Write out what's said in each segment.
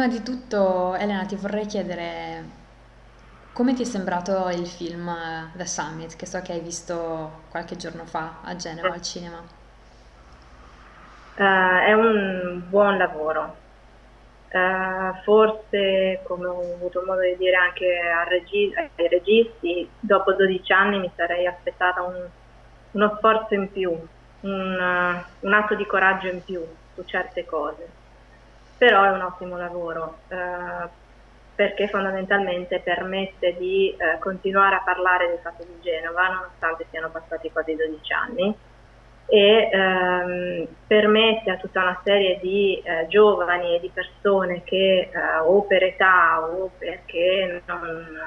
Prima di tutto, Elena, ti vorrei chiedere come ti è sembrato il film eh, The Summit, che so che hai visto qualche giorno fa a Genova al cinema. Eh, è un buon lavoro. Eh, forse, come ho avuto modo di dire anche regi- ai registi, dopo 12 anni mi sarei aspettata un- uno sforzo in più, un, un atto di coraggio in più su certe cose. Però è un ottimo lavoro, eh, perché fondamentalmente permette di eh, continuare a parlare del fatto di Genova, nonostante siano passati quasi 12 anni e ehm, permette a tutta una serie di eh, giovani e di persone che eh, o per età o perché non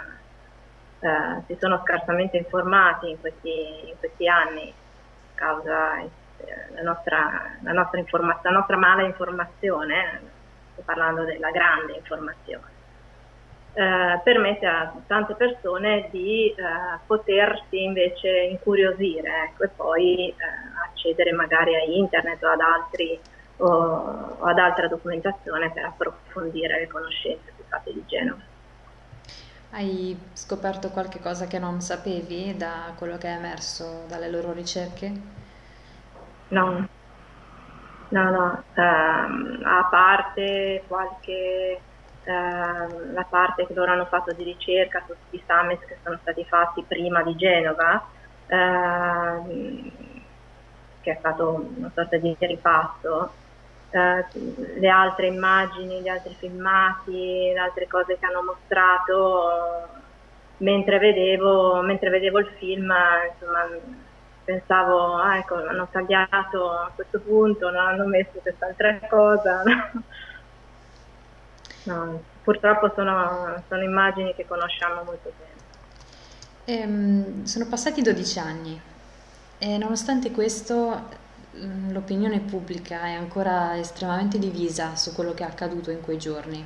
eh, si sono scarsamente informati in questi, in questi anni a causa eh, la nostra, la, nostra la nostra mala informazione, parlando della grande informazione eh, permette a tante persone di eh, potersi invece incuriosire ecco, e poi eh, accedere magari a internet o ad, altri, o, o ad altra documentazione per approfondire le conoscenze sui fatti di Genova. Hai scoperto qualche cosa che non sapevi da quello che è emerso dalle loro ricerche? No, no, no, um, a parte qualche Ehm, la parte che loro hanno fatto di ricerca su tutti i summit che sono stati fatti prima di Genova, ehm, che è stato una sorta di ripasso, eh, le altre immagini, gli altri filmati, le altre cose che hanno mostrato, mentre vedevo, mentre vedevo il film, insomma, pensavo, ah, ecco, hanno tagliato a questo punto, non hanno messo quest'altra cosa. No, purtroppo sono, sono immagini che conosciamo molto bene. Ehm, sono passati 12 anni e nonostante questo mm, l'opinione pubblica è ancora estremamente divisa su quello che è accaduto in quei giorni.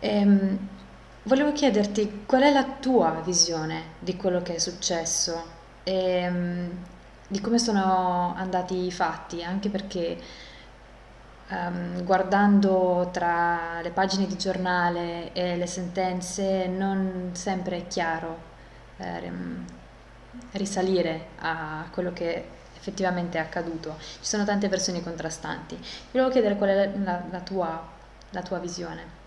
Ehm, volevo chiederti qual è la tua visione di quello che è successo e mm, di come sono andati i fatti, anche perché um, guardando tra le pagine di giornale e le sentenze non sempre è chiaro eh, risalire a quello che effettivamente è accaduto. Ci sono tante versioni contrastanti. Volevo chiedere qual è la, la, tua, la tua, visione.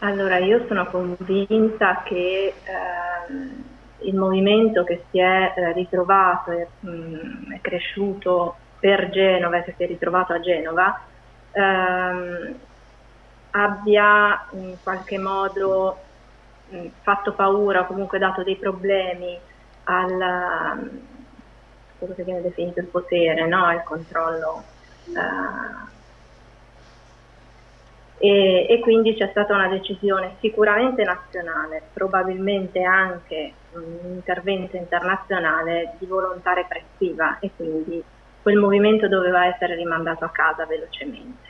Allora, io sono convinta che ehm, il movimento che si è eh, ritrovato e mm, è cresciuto per Genova, che si è ritrovato a Genova, ehm, abbia in qualche modo mh, fatto paura o comunque dato dei problemi al quello che viene definito il potere, no? il controllo. Eh, e, e, quindi c'è stata una decisione sicuramente nazionale, probabilmente anche un intervento internazionale di volontà repressiva e quindi quel movimento doveva essere rimandato a casa velocemente,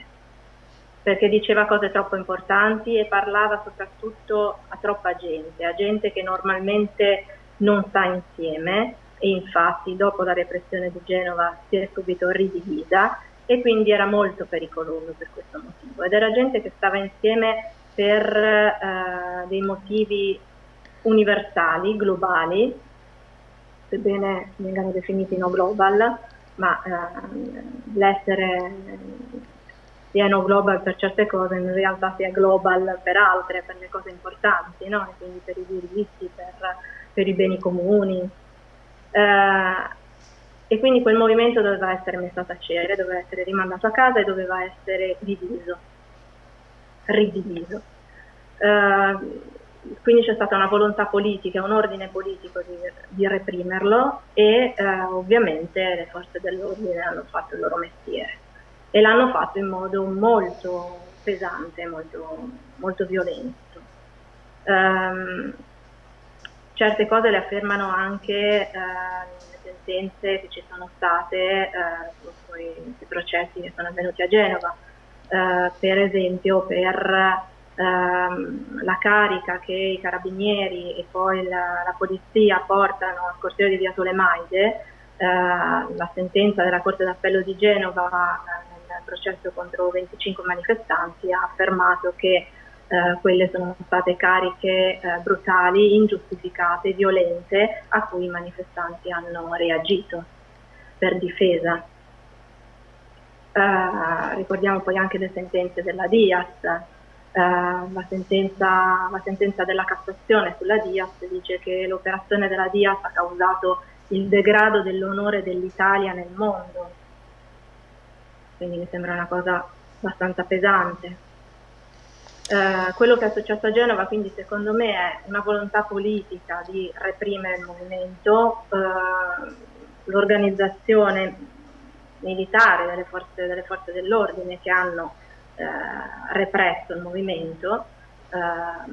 perché diceva cose troppo importanti e parlava soprattutto a troppa gente, a gente che normalmente non sta insieme e infatti dopo la repressione di Genova si è subito ridivisa e quindi era molto pericoloso per questo motivo. Ed era gente che stava insieme per eh, dei motivi universali, globali, sebbene vengano definiti no global, ma eh, l'essere pieno global per certe cose in realtà sia global per altre, per le cose importanti, no? quindi per i diritti, per, per i beni comuni. Eh, e quindi quel movimento doveva essere messo a tacere, doveva essere rimandato a casa e doveva essere diviso, ridiviso. Eh, quindi c'è stata una volontà politica, un ordine politico di, di reprimerlo e eh, ovviamente le forze dell'ordine hanno fatto il loro mestiere e l'hanno fatto in modo molto pesante, molto, molto violento. Um, certe cose le affermano anche eh, le sentenze che ci sono state eh, sui, sui, processi che sono avvenuti a Genova, eh, per esempio per ehm, la carica che i carabinieri e poi la, la polizia portano al corteo di Via Tolemaide, eh, la sentenza della Corte d'Appello di Genova eh, nel processo contro 25 manifestanti, ha affermato che eh, quelle sono state cariche eh, brutali, ingiustificate, violente, a cui i manifestanti hanno reagito per difesa. Eh, ricordiamo poi anche le sentenze della Diaz, eh, la, sentenza, la, sentenza, della Cassazione sulla Diaz dice che l'operazione della Diaz ha causato il degrado dell'onore dell'Italia nel mondo, quindi mi sembra una cosa abbastanza pesante. Eh, quello che è successo a Genova quindi secondo me è una volontà politica di reprimere il movimento, eh, l'organizzazione militare delle forze, delle forze dell'ordine che hanno eh, represso il movimento, eh,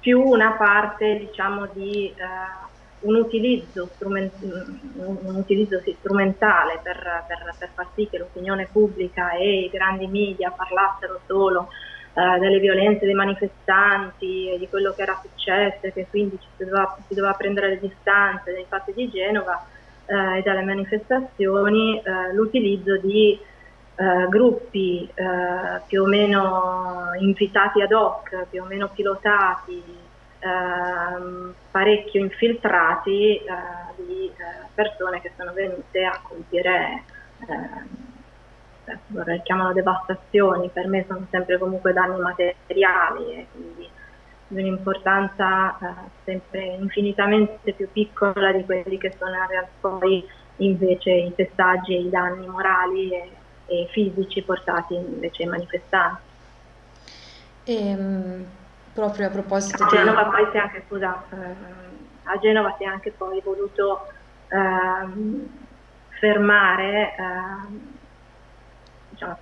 più una parte diciamo di eh, un utilizzo, un utilizzo strumentale per, per, per, far sì che l'opinione pubblica e i grandi media parlassero solo eh, delle violenze dei manifestanti e di quello che era successo e che quindi si doveva, si doveva prendere le distanze dai fatti di Genova eh, e dalle manifestazioni, eh, l'utilizzo di eh, gruppi eh, più o meno invitati ad hoc, più o meno pilotati, Ehm, parecchio infiltrati eh, di eh, persone che sono venute a compiere, eh, vorrei chiamano devastazioni, per me sono sempre comunque danni materiali e quindi di un'importanza eh, sempre infinitamente più piccola di quelli che sono in realtà poi invece i pestaggi e i danni morali e, e fisici portati invece ai manifestanti. E, ehm, proprio a proposito a Genova di... poi si è anche, scusa, eh, a Genova si è anche poi voluto eh, fermare, eh, diciamo, a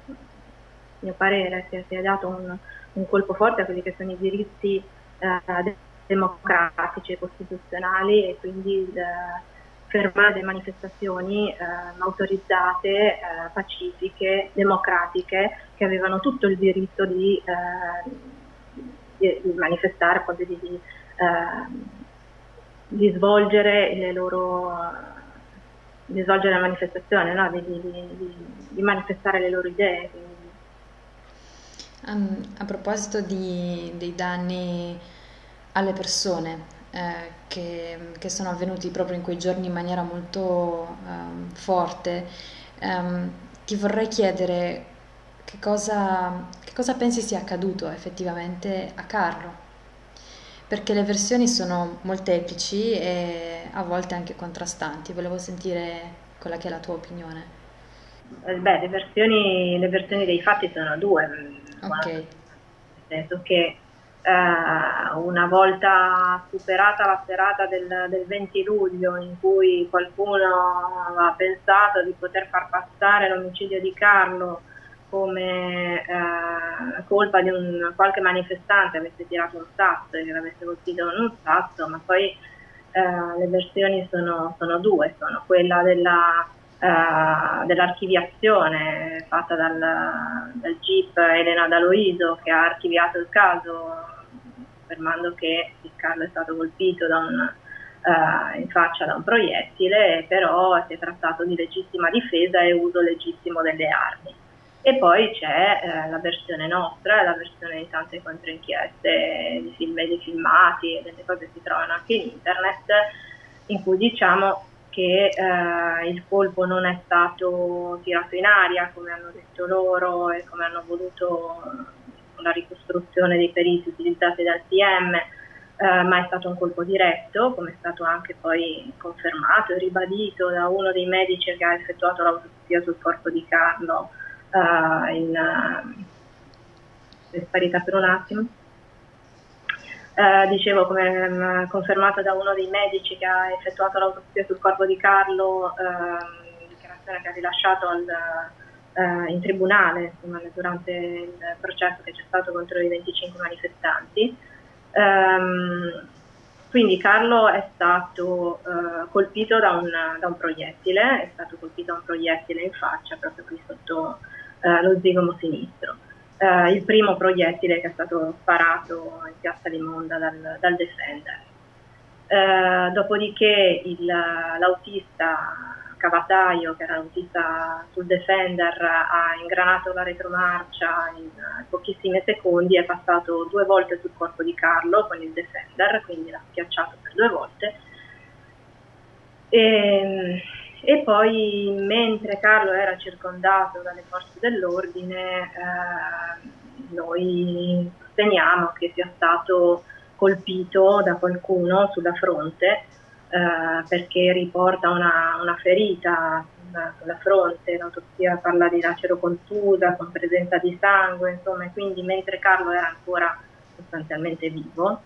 mio parere, si è, si è dato un, un, colpo forte a quelli che sono i diritti eh, democratici e costituzionali e quindi fermare le manifestazioni eh, autorizzate, eh, pacifiche, democratiche, che avevano tutto il diritto di eh, di, di manifestare, proprio di, di, eh, di, svolgere le loro di svolgere la manifestazione, no? di, manifestare le loro idee. A proposito dei danni alle persone eh, che, che, sono avvenuti proprio in quei giorni in maniera molto um, forte, um, ti vorrei chiedere che cosa, che cosa pensi sia accaduto effettivamente a Carlo? Perché le versioni sono molteplici e a volte anche contrastanti. Volevo sentire quella che è la tua opinione. Eh, beh, le versioni, le versioni dei fatti sono due. Ok. Nel senso che eh, una volta superata la serata del, del, 20 luglio in cui qualcuno aveva pensato di poter far passare l'omicidio di Carlo come eh, colpa di un qualche manifestante avesse tirato un sasso e che l'avesse colpito con un sasso, ma poi eh, le versioni sono, sono, due, sono quella della, dell'archiviazione fatta dal, dal GIP Elena D'Aloiso che ha archiviato il caso affermando che il Carlo è stato colpito un, Uh, in faccia da un proiettile, però si è trattato di legittima difesa e uso legittimo delle armi. E poi c'è eh, la versione nostra, la versione di tante controinchieste, di film e di filmati, e delle cose che si trovano anche in internet, in cui diciamo che eh, il colpo non è stato tirato in aria come hanno detto loro e come hanno voluto la ricostruzione dei periti utilizzati dal PM, eh, ma è stato un colpo diretto, come è stato anche poi confermato e ribadito da uno dei medici che ha effettuato l'autopsia sul corpo di Carlo uh, in è sparita per un attimo. Uh, dicevo come um, confermato da uno dei medici che ha effettuato l'autopsia sul corpo di Carlo, uh, dichiarazione che ha rilasciato al, uh, in tribunale insomma, durante il processo che c'è stato contro i 25 manifestanti. Um, quindi Carlo è stato uh, colpito da un, da un, proiettile, è stato colpito da un proiettile in faccia proprio qui sotto eh, lo zigomo sinistro. Eh, il primo proiettile che è stato sparato in piazza Limonda dal, dal Defender. Eh, dopodiché l'autista Cavataio, che era l'autista sul Defender, ha ingranato la retromarcia in pochissimi secondi, è passato due volte sul corpo di Carlo con il Defender, quindi l'ha schiacciato per due volte. E, e poi mentre Carlo era circondato dalle forze dell'ordine, eh, noi sosteniamo che sia stato colpito da qualcuno sulla fronte eh, perché riporta una, una ferita sulla fronte, l'autopsia parla di lacero contusa con presenza di sangue, insomma, quindi mentre Carlo era ancora sostanzialmente vivo,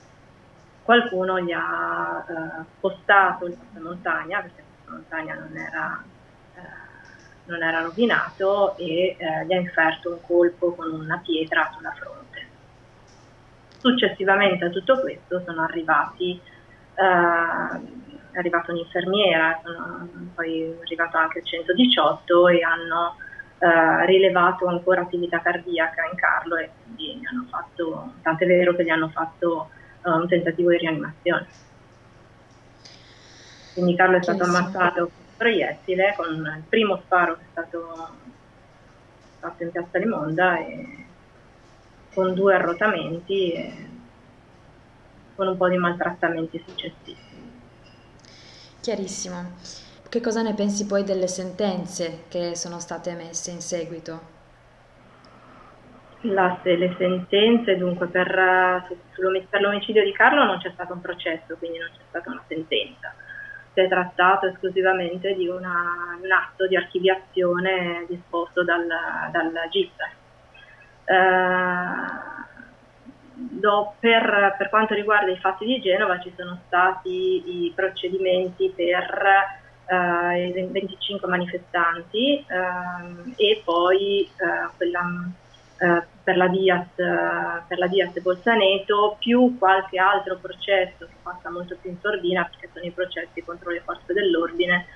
qualcuno gli ha eh, spostato il passamontagna, perché passamontagna non era, eh, non era rovinato, e eh, gli ha inferto un colpo con una pietra sulla fronte. Successivamente a tutto questo sono arrivati, eh, è arrivata un'infermiera, poi arrivato anche il 118 e hanno eh, rilevato ancora attività cardiaca in Carlo e quindi gli hanno fatto, tant'è vero che gli hanno fatto uh, un tentativo di rianimazione. Quindi Carlo è stato ammazzato con un proiettile, con il primo sparo che è stato fatto in piazza Limonda e con due arrotamenti e con un po' di maltrattamenti successivi. Chiarissimo. Che cosa ne pensi poi delle sentenze che sono state emesse in seguito? La, le sentenze, dunque per, per l'omicidio di Carlo non c'è stato un processo, quindi non c'è stata una sentenza. Si è trattato esclusivamente di una, un atto di archiviazione disposto dal, dal GIP, eh, do, per, per, quanto riguarda i fatti di Genova ci sono stati i procedimenti per eh, i 25 manifestanti eh, e poi eh, quella, eh, per la Dias, per la Dias Bolzaneto più qualche altro processo che passa molto più in sordina perché sono i processi contro le forze dell'ordine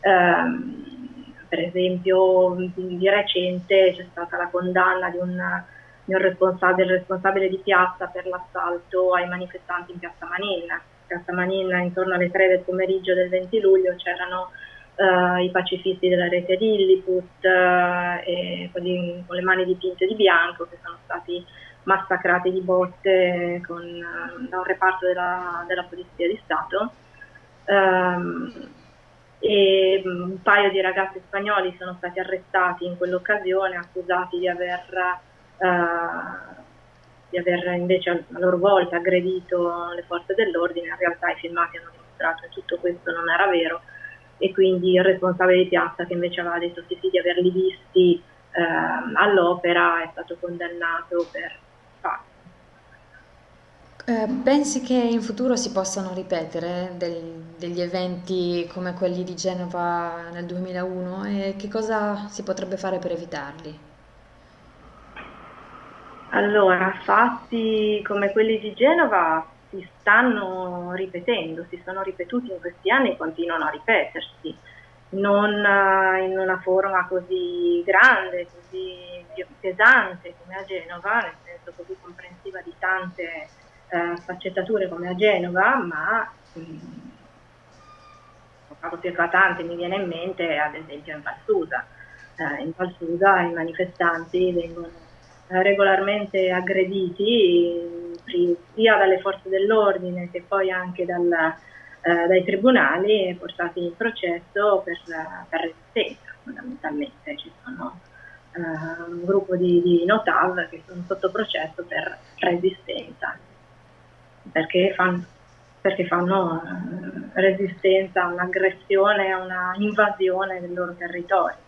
ehm, per esempio di recente c'è stata la condanna di un, di un responsabile, responsabile, di piazza per l'assalto ai manifestanti in piazza Manin. Piazza Manin intorno alle 3 del pomeriggio del 20 luglio c'erano uh, i pacifisti della rete Lilliput uh, e quelli con le mani dipinte di bianco che sono stati massacrati di botte con, uh, da un reparto della, della Polizia di Stato. Um, e mm, un paio di ragazzi spagnoli sono stati arrestati in quell'occasione accusati di aver, di aver invece a loro volta aggredito le forze dell'ordine, in realtà i filmati hanno dimostrato che tutto questo non era vero e quindi il responsabile di piazza che invece aveva detto sì, sì di averli visti uh, all'opera è stato condannato per fatto eh, pensi che in futuro si possano ripetere del- degli eventi come quelli di Genova nel 2001 e che cosa si potrebbe fare per evitarli? Allora, fatti come quelli di Genova si stanno ripetendo, si sono ripetuti in questi anni e continuano a ripetersi, non eh, in una forma così grande, così pesante come a Genova, nel senso così comprensiva di tante eh, sfaccettature come a Genova, ma un caso più eclatante mi viene in mente ad esempio in Valsusa. Eh, in Valsusa i manifestanti vengono eh, regolarmente aggrediti sia dalle forze dell'ordine che poi anche dal, eh, dai tribunali portati in processo per, per resistenza fondamentalmente. Ci sono Uh, un gruppo di, di Notav che sono sotto processo per resistenza perché fanno, perché fanno eh, resistenza a un'aggressione, a una invasione del loro territorio.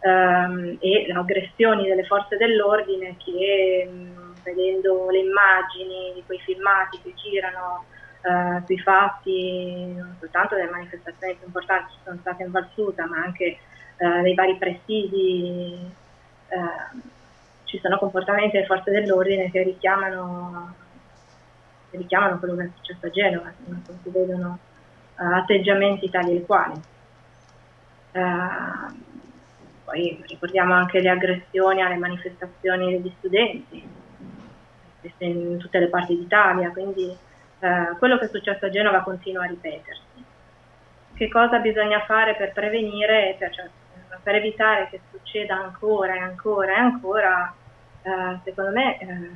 Um, e aggressioni delle forze dell'ordine che um, vedendo le immagini di quei filmati che girano uh, sui fatti non soltanto delle manifestazioni più importanti che sono state in Valsuta ma anche uh, dei vari presidi uh, ci sono comportamenti delle forze dell'ordine che richiamano richiamano quello che è successo a Genova, non si vedono uh, atteggiamenti tali e quali. Uh, poi ricordiamo anche le aggressioni alle manifestazioni degli studenti in tutte le parti d'Italia, quindi uh, quello che è successo a Genova continua a ripetersi. che cosa bisogna fare per prevenire, per, cioè, per evitare che succeda ancora e ancora e ancora, eh, secondo me, eh,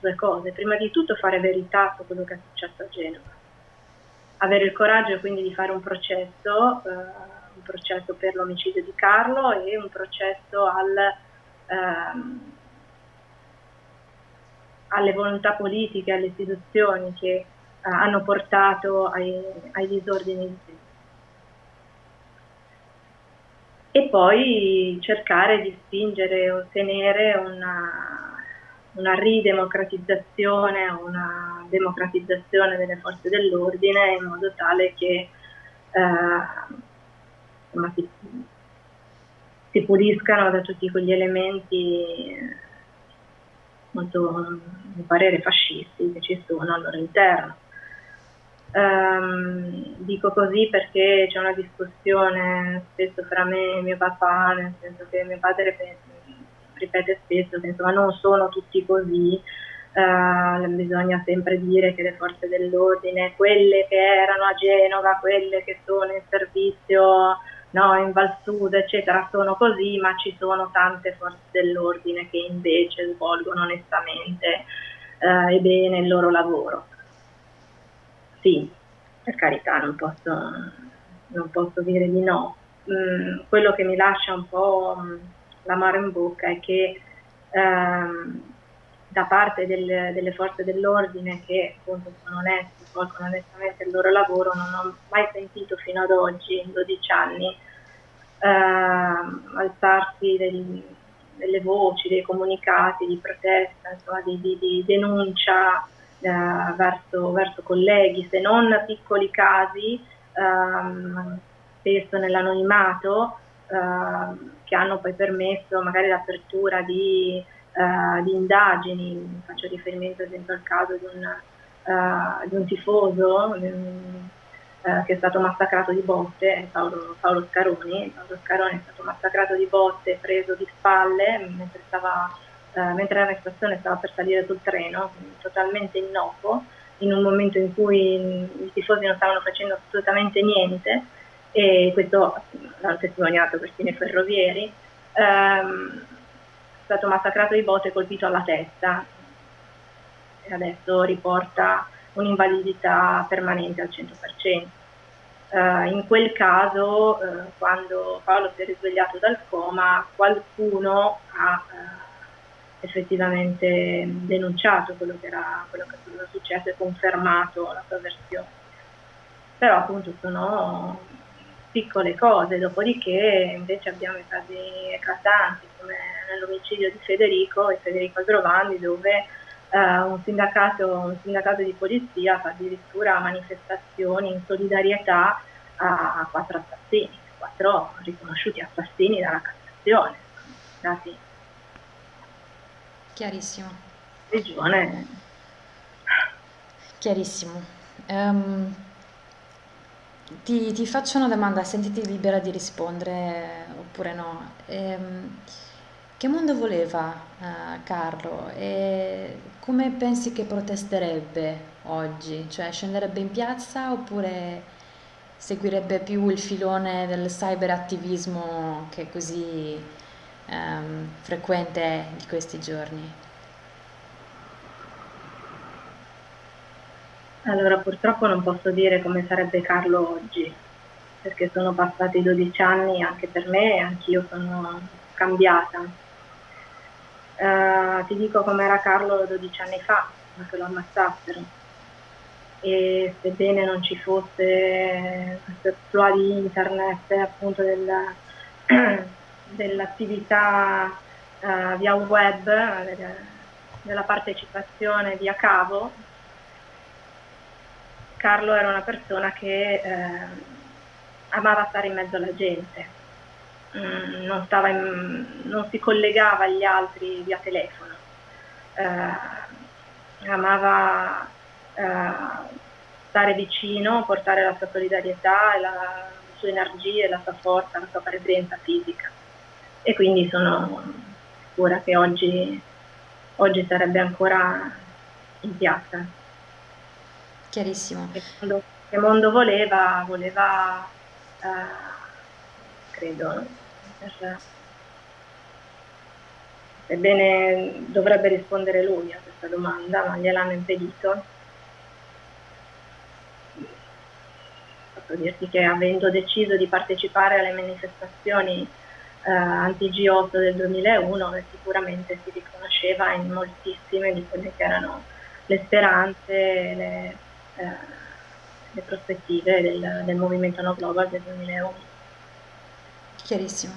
due cose. Prima di tutto fare verità su quello che è successo a Genova. Avere il coraggio quindi di fare un processo, eh, un processo per l'omicidio di Carlo e un processo al, ehm, alle volontà politiche, alle istituzioni che eh, hanno portato ai, ai disordini. Di e poi cercare di spingere, ottenere una, una ridemocratizzazione, una democratizzazione delle forze dell'ordine in modo tale che eh, si, si, puliscano da tutti quegli elementi molto, mi parere, fascisti che ci sono al loro interno. Um, dico così perché c'è una discussione spesso fra me e mio papà, nel senso che mio padre ripete spesso che insomma non sono tutti così, uh, bisogna sempre dire che le forze dell'ordine, quelle che erano a Genova, quelle che sono in servizio no, in Val Sud, eccetera, sono così, ma ci sono tante forze dell'ordine che invece svolgono onestamente uh, e bene il loro lavoro sì, per carità, non posso, non posso dire di no. Mm, quello che mi lascia un po' mm, l'amaro in bocca è che ehm, da parte del, delle forze dell'ordine che appunto sono onesti, svolgono onestamente il loro lavoro, non ho mai sentito fino ad oggi, in 12 anni, alzarsi del, delle voci, dei comunicati di protesta, insomma, di, di, di denuncia eh, verso, verso, colleghi, se non piccoli casi, ehm, spesso nell'anonimato, ehm, che hanno poi permesso magari l'apertura di, eh, di, indagini, faccio riferimento ad esempio al caso di un, uh, di un tifoso um, uh, che è stato massacrato di botte, Paolo, Paolo Scaroni, Paolo Scaroni è stato massacrato di botte, preso di spalle mentre stava eh, mentre era in stazione stava per salire sul treno, totalmente innocuo, in un momento in cui i tifosi non stavano facendo assolutamente niente. E questo l'hanno testimoniato questi ferrovieri, ehm, è stato massacrato di botte e colpito alla testa. E adesso riporta un'invalidità permanente al 100%. Uh, eh, in quel caso, uh, quando Paolo si è risvegliato dal coma, qualcuno ha uh, effettivamente denunciato quello che era, quello che era successo e confermato la sua versione. Però appunto sono piccole cose, dopodiché invece abbiamo i casi eclatanti come nell'omicidio di Federico e Federico Aldrovandi dove un, sindacato, un, sindacato, di polizia fa addirittura manifestazioni in solidarietà a quattro assassini, quattro riconosciuti assassini dalla Cassazione, stati Chiarissimo. Regione. Chiarissimo. Um, ti, ti, faccio una domanda, sentiti libera di rispondere oppure no. Um, che mondo voleva uh, Carlo e come pensi che protesterebbe oggi? Cioè scenderebbe in piazza oppure seguirebbe più il filone del cyberattivismo che è così um, frequente di questi giorni? Allora, purtroppo non posso dire come sarebbe Carlo oggi, perché sono passati 12 anni anche per me e anch'io sono cambiata. Uh, ti dico com'era Carlo 12 anni fa, che lo ammazzassero. E sebbene non ci fosse questo exploit di internet appunto del, dell'attività uh, via web, della partecipazione via cavo, Carlo era una persona che eh, amava stare in mezzo alla gente, mm, non, in, non, si collegava agli altri via telefono, eh, amava eh, stare vicino, portare la sua solidarietà, la, le sue energie, la sua forza, la sua presenza fisica e quindi sono sicura che oggi, oggi sarebbe ancora in piazza. Chiarissimo. Che mondo, che mondo voleva? Voleva credo. Per... Ebbene, dovrebbe rispondere lui a questa domanda, ma gliel'hanno impedito. Posso dirti che avendo deciso di partecipare alle manifestazioni eh, anti-G8 del 2001, sicuramente si riconosceva in moltissime di quelle che erano le speranze, le, eh, le prospettive del, del movimento No Global del 2001. Chiarissimo.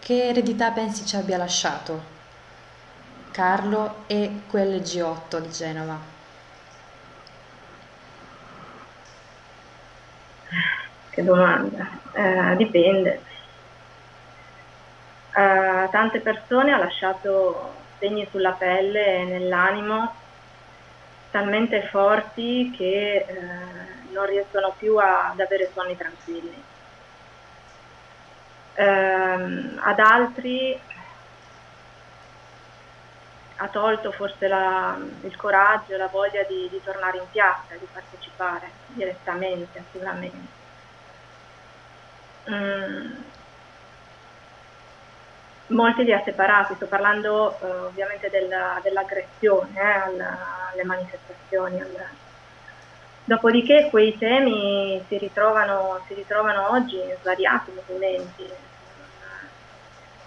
Che eredità pensi ci abbia lasciato Carlo e quel G8 di Genova? Che domanda. Eh, dipende. Uh, tante persone ha lasciato segni sulla pelle e nell'animo talmente forti che uh, non riescono più a, ad avere sonni tranquilli. Uh, ad altri ha tolto forse la, il coraggio la voglia di, di, tornare in piazza, di partecipare direttamente, attivamente. Mm. Molti li ha separati, sto parlando eh, ovviamente della, dell'aggressione eh, alla, alle manifestazioni. Alla... Dopodiché quei temi si ritrovano, si ritrovano oggi in svariati movimenti,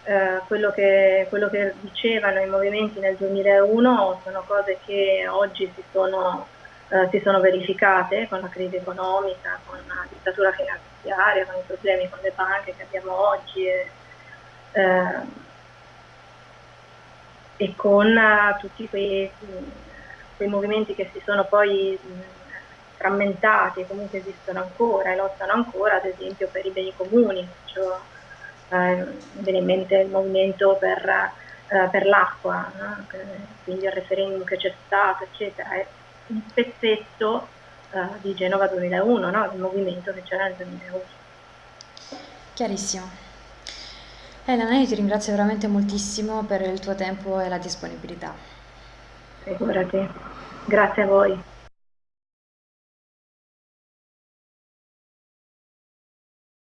eh, quello, che, quello, che, dicevano i movimenti nel 2001 sono cose che oggi si sono, eh, si sono, verificate con la crisi economica, con la dittatura finanziaria, con i problemi con le banche che abbiamo oggi e, eh, e con tutti quei, quei, movimenti che si sono poi frammentati comunque esistono ancora e lottano ancora, ad esempio per i beni comuni. Cioè, eh, viene in mente il movimento per, eh, per l'acqua, no? quindi il referendum che c'è stato, eccetera, è un pezzetto eh, di Genova 2001, no? il movimento che c'era nel 2001. Chiarissimo. Elena, io ti ringrazio veramente moltissimo per il tuo tempo e la disponibilità. Figurati, grazie a voi.